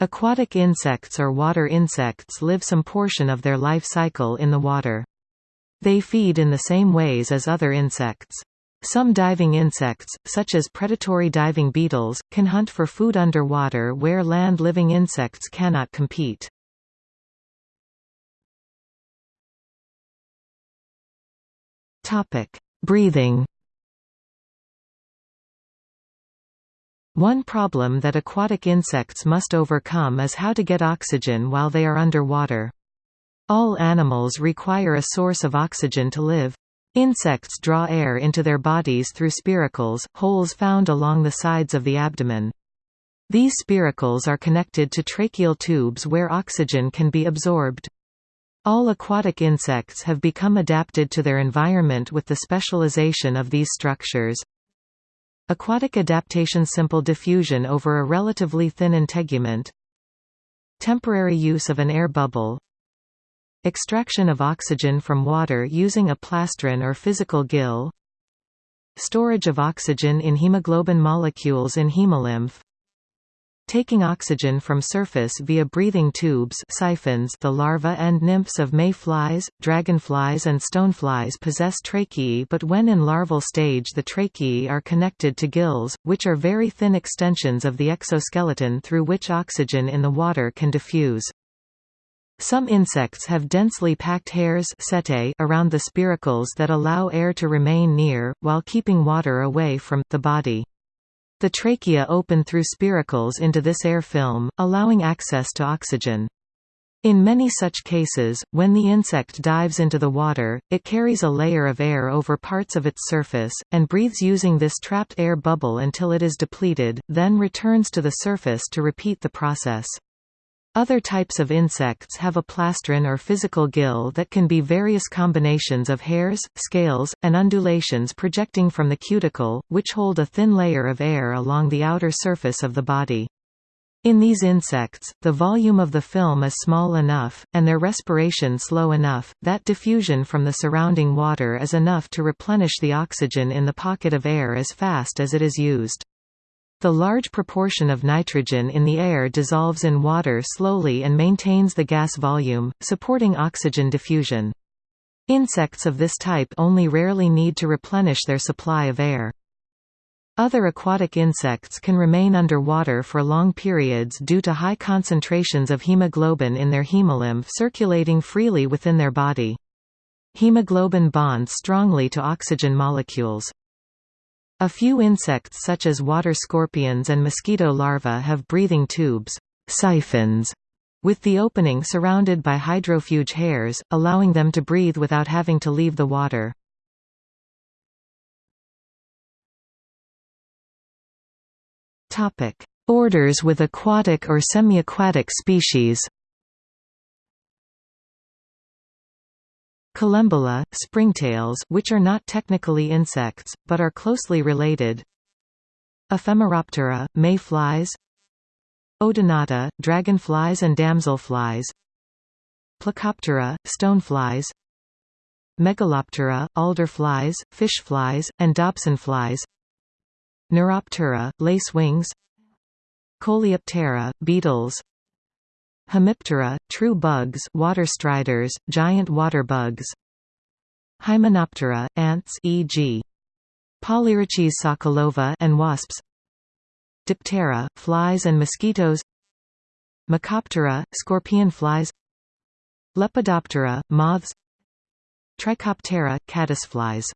Aquatic insects or water insects live some portion of their life cycle in the water. They feed in the same ways as other insects. Some diving insects, such as predatory diving beetles, can hunt for food underwater where land-living insects cannot compete. Breathing One problem that aquatic insects must overcome is how to get oxygen while they are underwater. All animals require a source of oxygen to live. Insects draw air into their bodies through spiracles, holes found along the sides of the abdomen. These spiracles are connected to tracheal tubes where oxygen can be absorbed. All aquatic insects have become adapted to their environment with the specialization of these structures. Aquatic adaptation Simple diffusion over a relatively thin integument. Temporary use of an air bubble. Extraction of oxygen from water using a plastron or physical gill. Storage of oxygen in hemoglobin molecules in hemolymph Taking oxygen from surface via breathing tubes siphons the larvae and nymphs of mayflies, dragonflies and stoneflies possess tracheae but when in larval stage the tracheae are connected to gills, which are very thin extensions of the exoskeleton through which oxygen in the water can diffuse. Some insects have densely packed hairs setae around the spiracles that allow air to remain near, while keeping water away from, the body. The trachea open through spiracles into this air film, allowing access to oxygen. In many such cases, when the insect dives into the water, it carries a layer of air over parts of its surface, and breathes using this trapped air bubble until it is depleted, then returns to the surface to repeat the process. Other types of insects have a plastron or physical gill that can be various combinations of hairs, scales, and undulations projecting from the cuticle, which hold a thin layer of air along the outer surface of the body. In these insects, the volume of the film is small enough, and their respiration slow enough, that diffusion from the surrounding water is enough to replenish the oxygen in the pocket of air as fast as it is used. The large proportion of nitrogen in the air dissolves in water slowly and maintains the gas volume, supporting oxygen diffusion. Insects of this type only rarely need to replenish their supply of air. Other aquatic insects can remain underwater for long periods due to high concentrations of hemoglobin in their hemolymph circulating freely within their body. Hemoglobin bonds strongly to oxygen molecules. A few insects such as water scorpions and mosquito larvae have breathing tubes siphons, with the opening surrounded by hydrofuge hairs, allowing them to breathe without having to leave the water. Orders with aquatic or semi-aquatic species Collembola, springtails which are not technically insects, but are closely related. Ephemeroptera, mayflies. Odonata, dragonflies and damselflies. Plecoptera, stoneflies. Megaloptera, alderflies, fishflies, and dobsonflies. Neuroptera, lacewings. Coleoptera, beetles Hemiptera, true bugs water striders, giant water bugs. Hymenoptera, ants e.g. Polyrhachis sokolova and wasps. Diptera, flies and mosquitoes. Mecoptera, scorpion flies. Lepidoptera, moths. Trichoptera, caddisflies